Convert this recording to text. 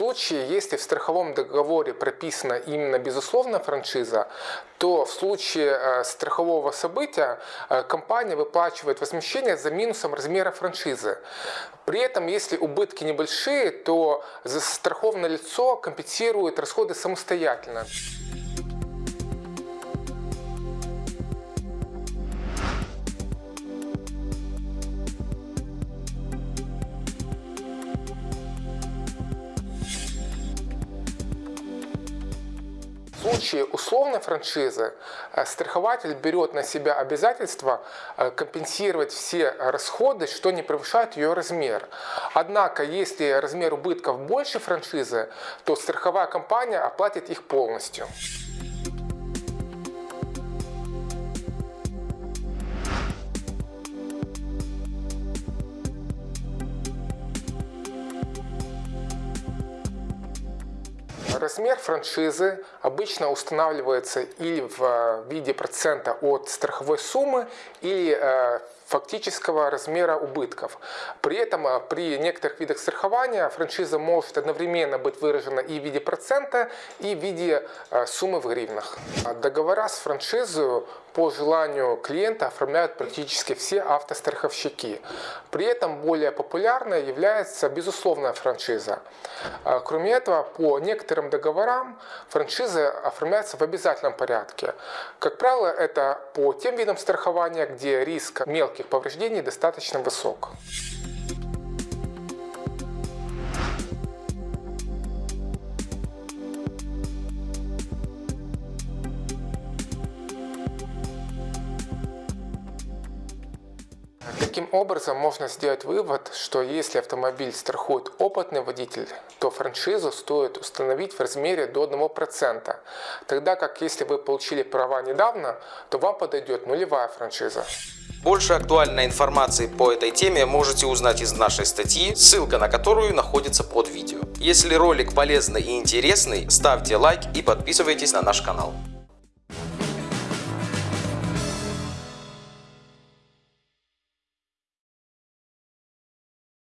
случае, если в страховом договоре прописана именно безусловная франшиза, то в случае э, страхового события э, компания выплачивает возмещение за минусом размера франшизы. При этом, если убытки небольшие, то застрахованное лицо компенсирует расходы самостоятельно. В случае условной франшизы э, страхователь берет на себя обязательство э, компенсировать все расходы, что не превышает ее размер. Однако, если размер убытков больше франшизы, то страховая компания оплатит их полностью. Размер франшизы обычно устанавливается или в э, виде процента от страховой суммы, или э, фактического размера убытков. При этом э, при некоторых видах страхования франшиза может одновременно быть выражена и в виде процента, и в виде суммы в гривнах. Договора с франшизой по желанию клиента оформляют практически все автостраховщики. При этом более популярной является безусловная франшиза. Кроме этого, по некоторым договорам франшизы оформляются в обязательном порядке. Как правило, это по тем видам страхования, где риск мелких повреждений достаточно высок. Таким образом, можно сделать вывод, что если автомобиль страхует опытный водитель, то франшизу стоит установить в размере до 1%, тогда как если вы получили права недавно, то вам подойдет нулевая франшиза. Больше актуальной информации по этой теме можете узнать из нашей статьи, ссылка на которую находится под видео. Если ролик полезный и интересный, ставьте лайк и подписывайтесь на наш канал.